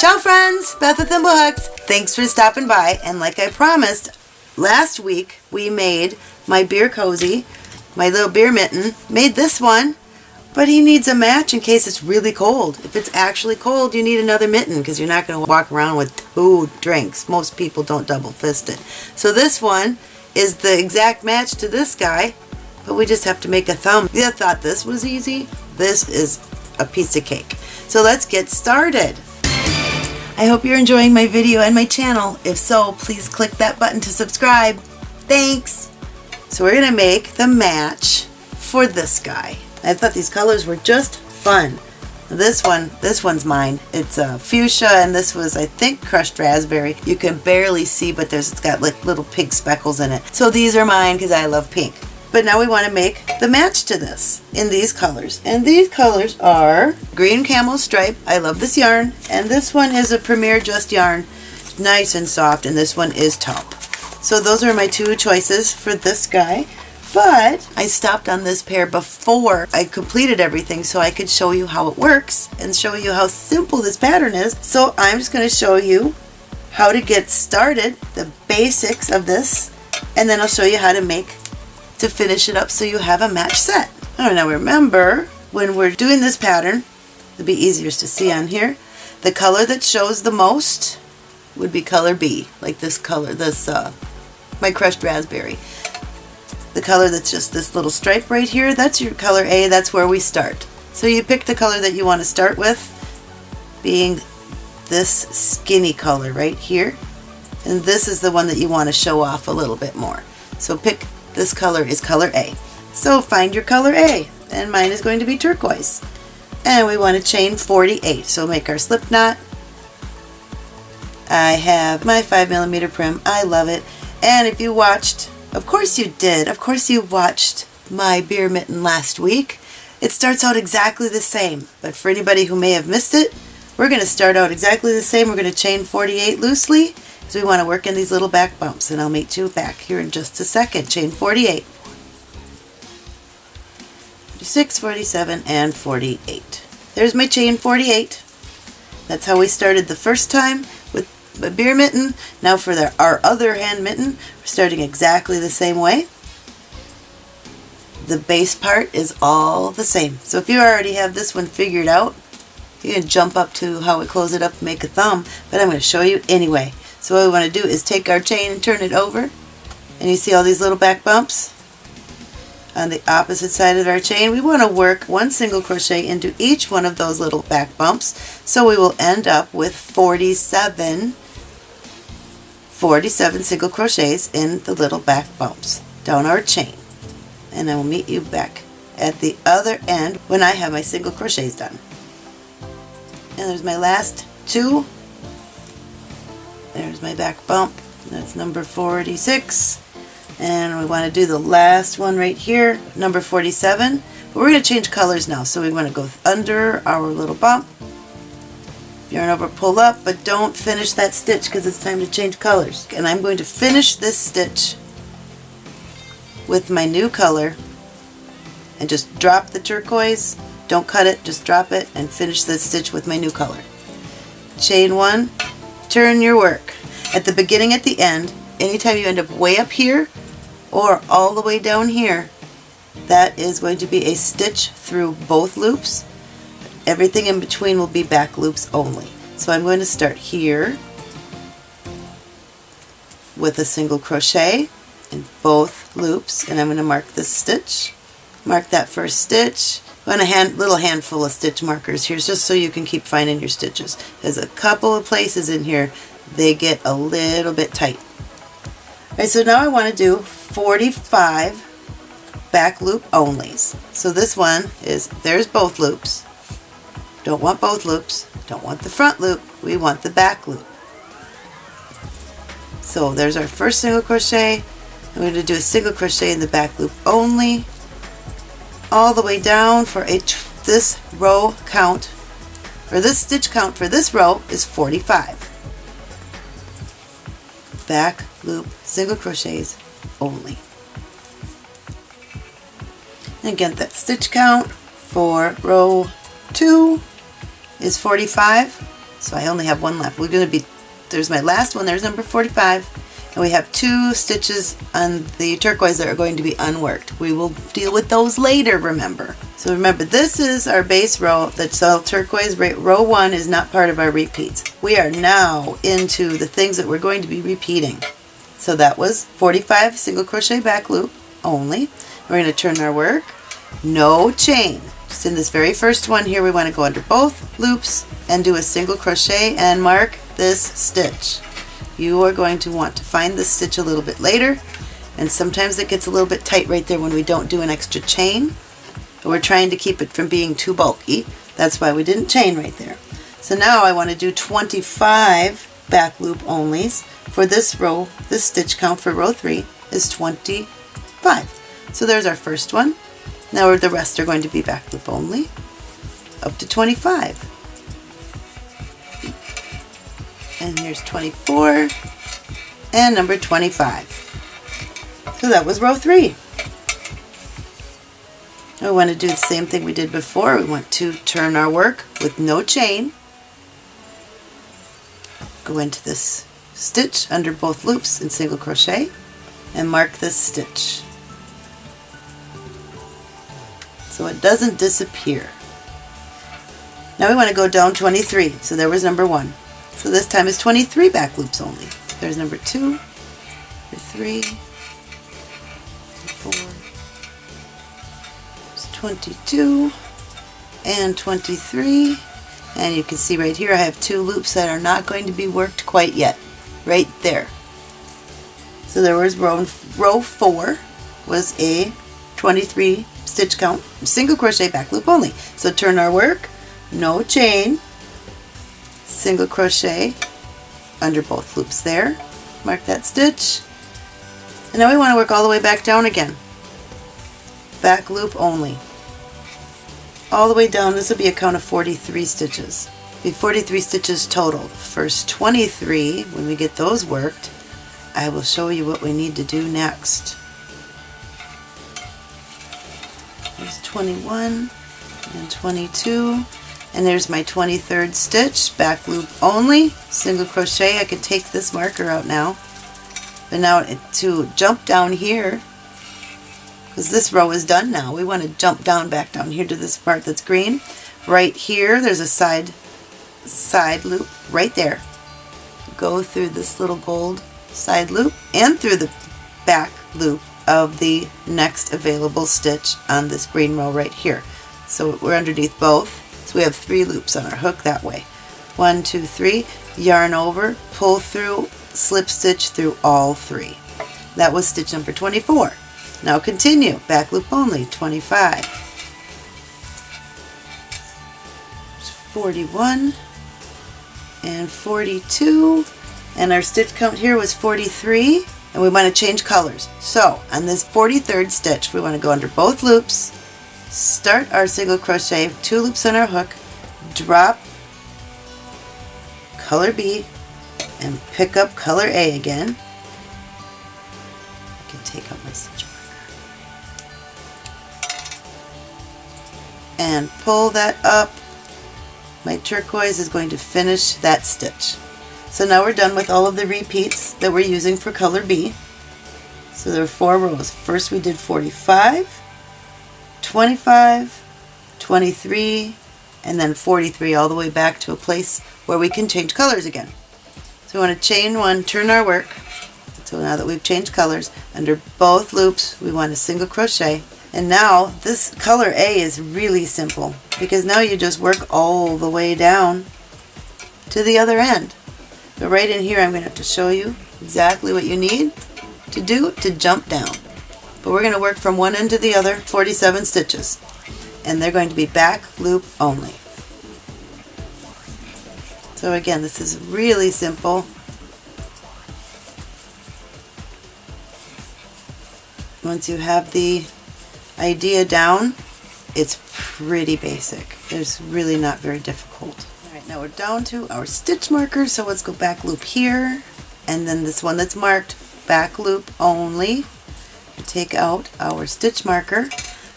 Ciao friends, Beth with Thimblehooks. Thanks for stopping by and like I promised, last week we made my beer cozy, my little beer mitten, made this one, but he needs a match in case it's really cold. If it's actually cold, you need another mitten because you're not going to walk around with two drinks. Most people don't double fist it. So this one is the exact match to this guy, but we just have to make a thumb. You thought this was easy? This is a piece of cake. So let's get started. I hope you're enjoying my video and my channel. If so, please click that button to subscribe. Thanks! So we're going to make the match for this guy. I thought these colors were just fun. This one, this one's mine. It's a fuchsia and this was, I think, crushed raspberry. You can barely see, but there's it's got like little pink speckles in it. So these are mine because I love pink. But now we want to make the match to this in these colors. And these colors are green camel stripe. I love this yarn. And this one is a Premier Just yarn. Nice and soft. And this one is taupe. So those are my two choices for this guy. But I stopped on this pair before I completed everything so I could show you how it works and show you how simple this pattern is. So I'm just going to show you how to get started, the basics of this, and then I'll show you how to make to finish it up so you have a match set. I don't remember when we're doing this pattern, it'll be easier to see on here, the color that shows the most would be color B, like this color, this, uh, my crushed raspberry. The color that's just this little stripe right here, that's your color A, that's where we start. So you pick the color that you want to start with, being this skinny color right here. And this is the one that you want to show off a little bit more. So pick this color is color A. So find your color A, and mine is going to be turquoise. And we want to chain 48, so make our slip knot. I have my 5 millimeter Prym, I love it. And if you watched, of course you did, of course you watched my beer mitten last week. It starts out exactly the same, but for anybody who may have missed it, we're going to start out exactly the same. We're going to chain 48 loosely, so we want to work in these little back bumps and I'll meet you back here in just a second. Chain 48, 46, 47, and 48. There's my chain 48. That's how we started the first time with a beer mitten. Now for the, our other hand mitten, we're starting exactly the same way. The base part is all the same. So if you already have this one figured out, you can jump up to how we close it up make a thumb, but I'm going to show you anyway. So what we want to do is take our chain and turn it over. And you see all these little back bumps? On the opposite side of our chain, we want to work one single crochet into each one of those little back bumps. So we will end up with 47, 47 single crochets in the little back bumps down our chain. And I will meet you back at the other end when I have my single crochets done. And there's my last two there's my back bump. That's number 46. And we want to do the last one right here, number 47. But we're going to change colors now. So we want to go under our little bump. Yarn over, pull up, but don't finish that stitch because it's time to change colors. And I'm going to finish this stitch with my new color and just drop the turquoise. Don't cut it, just drop it and finish this stitch with my new color. Chain one, turn your work. At the beginning, at the end, anytime you end up way up here or all the way down here, that is going to be a stitch through both loops. Everything in between will be back loops only. So I'm going to start here with a single crochet in both loops and I'm going to mark this stitch. Mark that first stitch. And a hand, little handful of stitch markers here just so you can keep finding your stitches. There's a couple of places in here they get a little bit tight. Alright, so now I want to do 45 back loop onlys. So this one is, there's both loops. Don't want both loops. Don't want the front loop. We want the back loop. So there's our first single crochet. I'm going to do a single crochet in the back loop only all the way down for a this row count or this stitch count for this row is 45 back loop single crochets only and again that stitch count for row 2 is 45 So I only have one left. We're going to be, there's my last one, there's number 45. And we have two stitches on the turquoise that are going to be unworked. We will deal with those later, remember. So remember, this is our base row. That's all turquoise. Row one is not part of our repeats. We are now into the things that we're going to be repeating. So that was 45 single crochet back loop only. We're going to turn our work. No chain. Just in this very first one here, we want to go under both loops and do a single crochet and mark this stitch. You are going to want to find this stitch a little bit later and sometimes it gets a little bit tight right there when we don't do an extra chain. We're trying to keep it from being too bulky. That's why we didn't chain right there. So now I want to do 25 back loop onlys for this row. This stitch count for row 3 is 25. So there's our first one. Now the rest are going to be back loop only up to 25 and here's 24 and number 25. So that was row 3. We want to do the same thing we did before. We want to turn our work with no chain. Go into this stitch under both loops in single crochet and mark this stitch so it doesn't disappear. Now we want to go down 23, so there was number 1. So this time is 23 back loops only. There's number two, number three, four, 22, and 23. And you can see right here I have two loops that are not going to be worked quite yet. Right there. So there was row, row 4 was a 23 stitch count, single crochet back loop only. So turn our work, no chain, single crochet under both loops there. Mark that stitch. And now we want to work all the way back down again. Back loop only. All the way down this will be a count of 43 stitches. Be 43 stitches total. First 23 when we get those worked I will show you what we need to do next. There's 21 and 22 and there's my 23rd stitch back loop only single crochet. I could take this marker out now. But now to jump down here because this row is done now. We want to jump down back down here to this part that's green. Right here there's a side side loop right there. Go through this little gold side loop and through the back loop of the next available stitch on this green row right here. So we're underneath both so we have three loops on our hook that way. One, two, three, yarn over, pull through, slip stitch through all three. That was stitch number 24. Now continue, back loop only, 25. 41 and 42 and our stitch count here was 43 and we want to change colors. So on this 43rd stitch we want to go under both loops start our single crochet, two loops on our hook, drop color B, and pick up color A again. I can take out my stitch marker. And pull that up. My turquoise is going to finish that stitch. So now we're done with all of the repeats that we're using for color B. So there are four rows. First we did 45, 25, 23, and then 43 all the way back to a place where we can change colors again. So we want to chain one, turn our work. So now that we've changed colors, under both loops we want a single crochet. And now this color A is really simple because now you just work all the way down to the other end. But right in here I'm going to have to show you exactly what you need to do to jump down. But we're going to work from one end to the other, 47 stitches. And they're going to be back loop only. So again, this is really simple. Once you have the idea down, it's pretty basic. It's really not very difficult. Alright, now we're down to our stitch markers, so let's go back loop here, and then this one that's marked back loop only take out our stitch marker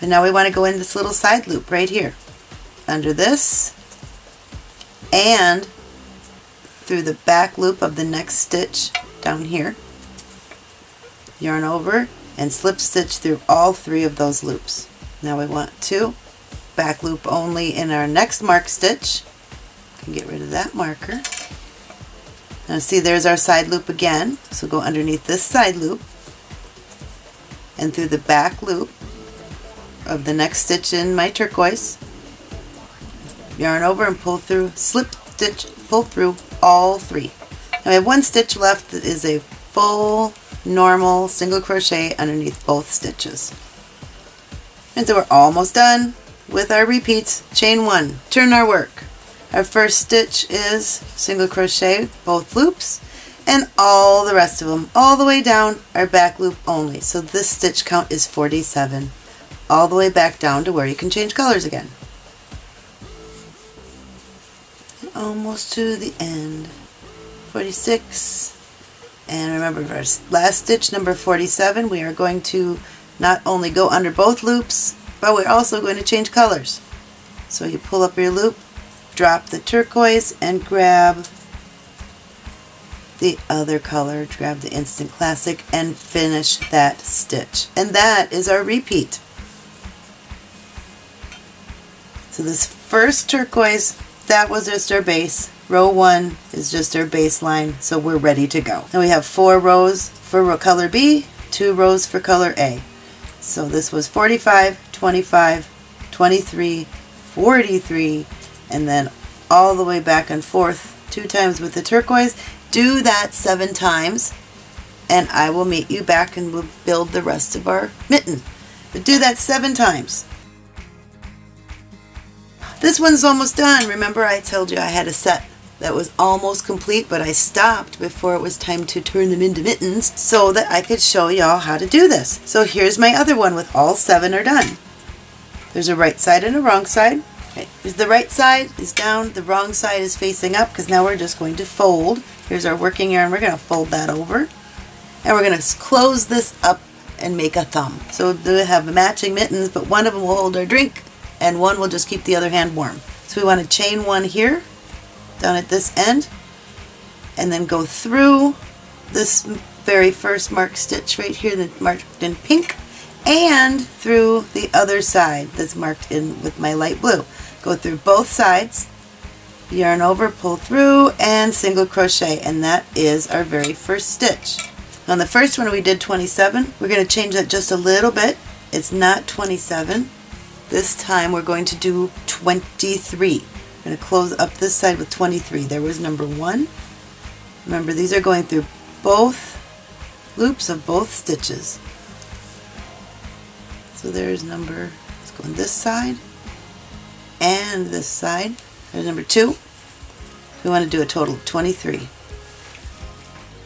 but now we want to go in this little side loop right here under this and through the back loop of the next stitch down here, yarn over, and slip stitch through all three of those loops. Now we want to back loop only in our next mark stitch. Can get rid of that marker. Now see there's our side loop again. So go underneath this side loop and through the back loop of the next stitch in my turquoise. Yarn over and pull through, slip stitch, pull through all three. Now I have one stitch left that is a full normal single crochet underneath both stitches. And so we're almost done with our repeats. Chain one, turn our work. Our first stitch is single crochet both loops and all the rest of them all the way down our back loop only. So this stitch count is 47 all the way back down to where you can change colors again. Almost to the end. 46 and remember our last stitch number 47 we are going to not only go under both loops but we're also going to change colors. So you pull up your loop, drop the turquoise and grab the other color, grab the Instant Classic and finish that stitch. And that is our repeat. So this first turquoise, that was just our base. Row one is just our baseline, so we're ready to go. Now we have four rows for color B, two rows for color A. So this was 45, 25, 23, 43, and then all the way back and forth two times with the turquoise. Do that seven times, and I will meet you back and we'll build the rest of our mitten. But do that seven times. This one's almost done. Remember I told you I had a set that was almost complete, but I stopped before it was time to turn them into mittens so that I could show y'all how to do this. So here's my other one with all seven are done. There's a right side and a wrong side. Okay. The right side is down, the wrong side is facing up because now we're just going to fold. Here's our working yarn. We're going to fold that over. And we're going to close this up and make a thumb. So we have matching mittens, but one of them will hold our drink and one will just keep the other hand warm. So we want to chain one here down at this end and then go through this very first marked stitch right here that's marked in pink and through the other side that's marked in with my light blue. Go through both sides, yarn over, pull through, and single crochet, and that is our very first stitch. On the first one we did 27. We're going to change that just a little bit. It's not 27. This time we're going to do 23. I'm going to close up this side with 23. There was number one. Remember these are going through both loops of both stitches. So there's number, let's go on this side and this side. There's number two. We want to do a total of 23.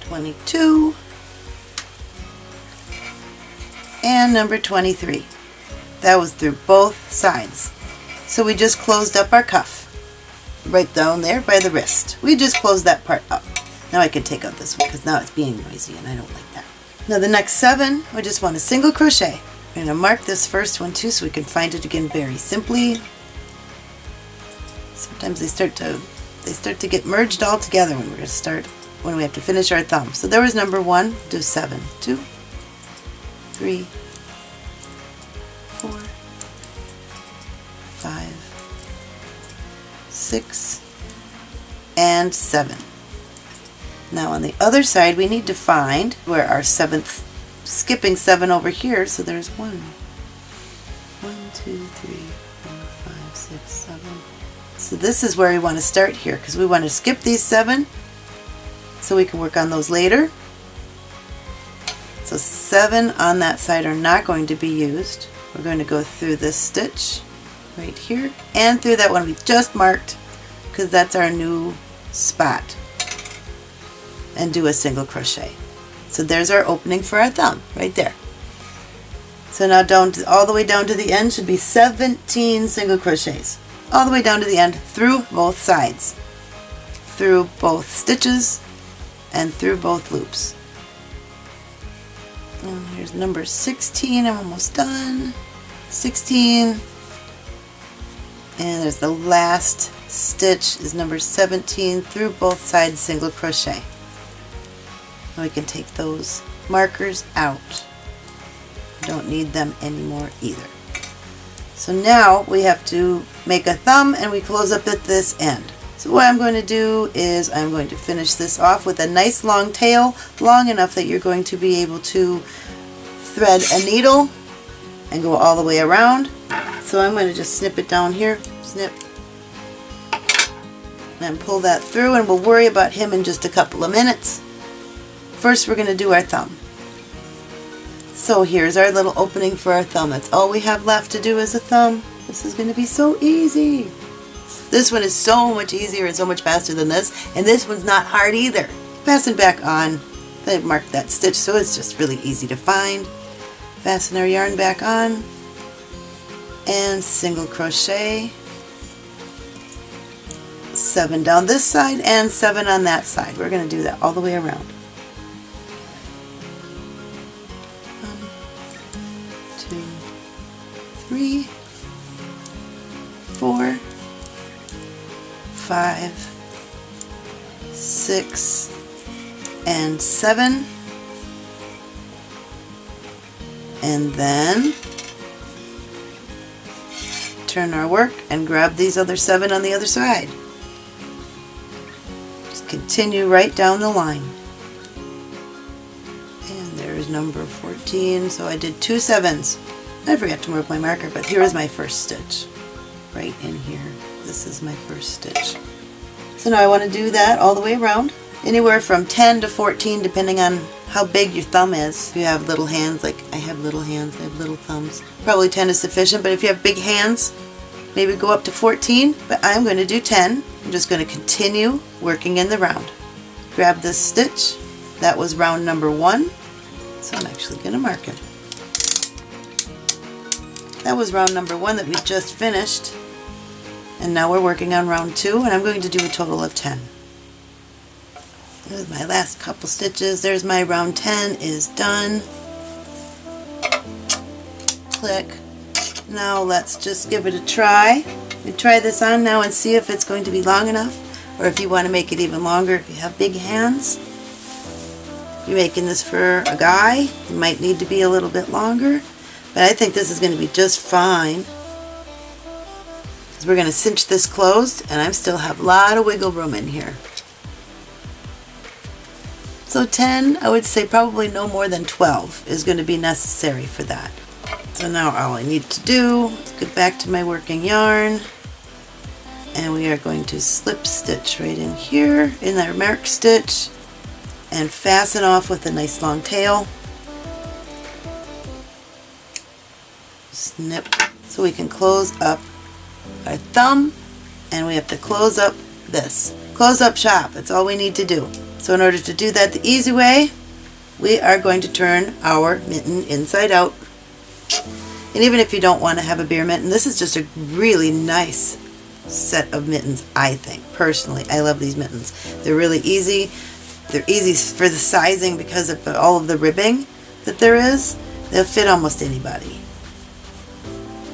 22 and number 23. That was through both sides. So we just closed up our cuff right down there by the wrist. We just closed that part up. Now I can take out this one because now it's being noisy and I don't like that. Now the next seven, we just want a single crochet. We're going to mark this first one too so we can find it again very simply. Sometimes they start to they start to get merged all together when we're going to start when we have to finish our thumb. So there was number one, do seven, two, three, four, five, six, and seven. Now on the other side we need to find where our seventh, skipping seven over here, so there's one, one, two, three, four, five, six, seven. So this is where we want to start here because we want to skip these seven so we can work on those later. So seven on that side are not going to be used. We're going to go through this stitch right here and through that one we just marked because that's our new spot and do a single crochet. So there's our opening for our thumb right there. So now down to, all the way down to the end should be 17 single crochets all the way down to the end through both sides through both stitches and through both loops. And here's number 16, I'm almost done. 16 and there's the last stitch is number 17 through both sides single crochet. And we can take those markers out. Don't need them anymore either. So now we have to make a thumb and we close up at this end. So what I'm going to do is I'm going to finish this off with a nice long tail, long enough that you're going to be able to thread a needle and go all the way around. So I'm going to just snip it down here, snip, and pull that through and we'll worry about him in just a couple of minutes. First we're going to do our thumb. So here's our little opening for our thumb. That's all we have left to do is a thumb. This is going to be so easy. This one is so much easier and so much faster than this, and this one's not hard either. Fasten back on. I marked that stitch, so it's just really easy to find. Fasten our yarn back on, and single crochet. Seven down this side and seven on that side. We're going to do that all the way around. Five, six, and seven. And then turn our work and grab these other seven on the other side. Just continue right down the line And there's number 14, so I did two sevens. I forgot to mark my marker, but here is my first stitch. Right in here. This is my first stitch. So now I want to do that all the way around. Anywhere from 10 to 14 depending on how big your thumb is. If you have little hands, like I have little hands, I have little thumbs. Probably 10 is sufficient, but if you have big hands, maybe go up to 14, but I'm going to do 10. I'm just going to continue working in the round. Grab this stitch. That was round number one. So I'm actually going to mark it. That was round number one that we just finished. And now we're working on round two and I'm going to do a total of 10. There's my last couple stitches. There's my round 10 is done. Click. Now let's just give it a try. We try this on now and see if it's going to be long enough or if you want to make it even longer if you have big hands you're making this for a guy, it might need to be a little bit longer, but I think this is going to be just fine. We're going to cinch this closed, and I still have a lot of wiggle room in here. So 10, I would say probably no more than 12 is going to be necessary for that. So now all I need to do is get back to my working yarn and we are going to slip stitch right in here in our mark stitch and fasten off with a nice long tail. Snip so we can close up our thumb and we have to close up this. Close up shop, that's all we need to do. So in order to do that the easy way, we are going to turn our mitten inside out. And even if you don't want to have a beer mitten, this is just a really nice set of mittens, I think. Personally, I love these mittens. They're really easy. They're easy for the sizing because of all of the ribbing that there is. They'll fit almost anybody.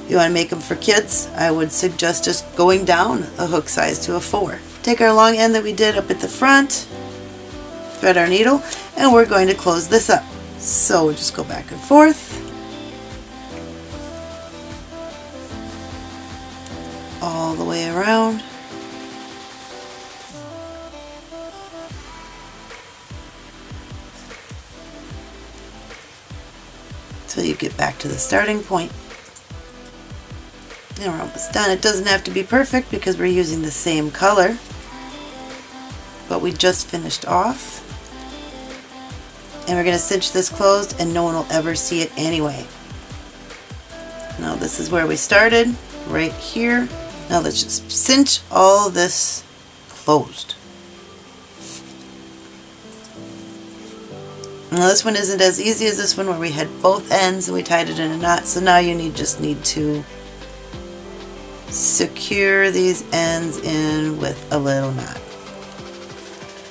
You want to make them for kids, I would suggest just going down a hook size to a 4. Take our long end that we did up at the front, thread our needle, and we're going to close this up. So we'll just go back and forth. All the way around. until you get back to the starting point. And we're almost done. It doesn't have to be perfect because we're using the same color, but we just finished off. And we're going to cinch this closed and no one will ever see it anyway. Now this is where we started, right here. Now let's just cinch all this closed. Now this one isn't as easy as this one where we had both ends and we tied it in a knot. So now you need just need to secure these ends in with a little knot.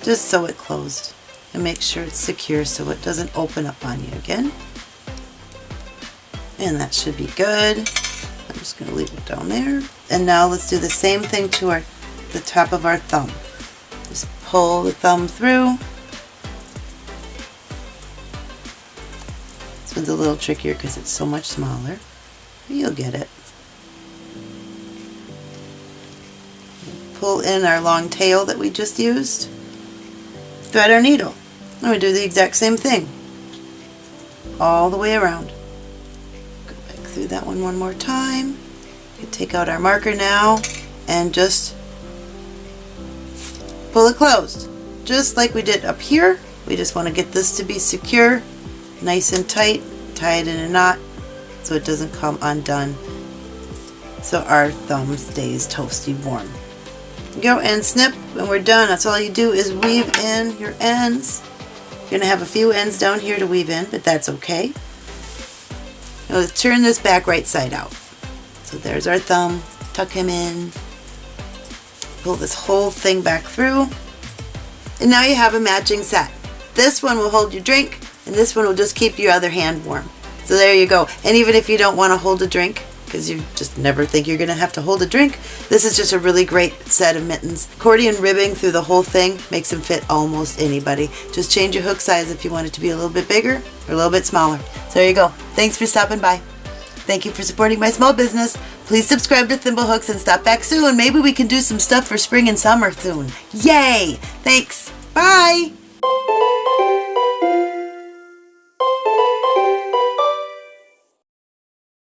Just so it closed. And make sure it's secure so it doesn't open up on you again. And that should be good. I'm just going to leave it down there. And now let's do the same thing to our the top of our thumb. Just pull the thumb through. This one's a little trickier because it's so much smaller. You'll get it. Pull in our long tail that we just used. Thread our needle. And we do the exact same thing. All the way around. Go back through that one one more time. Take out our marker now and just pull it closed. Just like we did up here. We just want to get this to be secure, nice and tight. Tie it in a knot so it doesn't come undone. So our thumb stays toasty warm. Go and snip when we're done. That's all you do is weave in your ends. You're going to have a few ends down here to weave in, but that's okay. Now let's turn this back right side out. So there's our thumb. Tuck him in. Pull this whole thing back through. And now you have a matching set. This one will hold your drink, and this one will just keep your other hand warm. So there you go. And even if you don't want to hold a drink, because you just never think you're going to have to hold a drink, this is just a really great set of mittens. Accordion ribbing through the whole thing makes them fit almost anybody. Just change your hook size if you want it to be a little bit bigger or a little bit smaller. So there you go. Thanks for stopping by. Thank you for supporting my small business. Please subscribe to Thimblehooks and stop back soon. Maybe we can do some stuff for spring and summer soon. Yay! Thanks. Bye!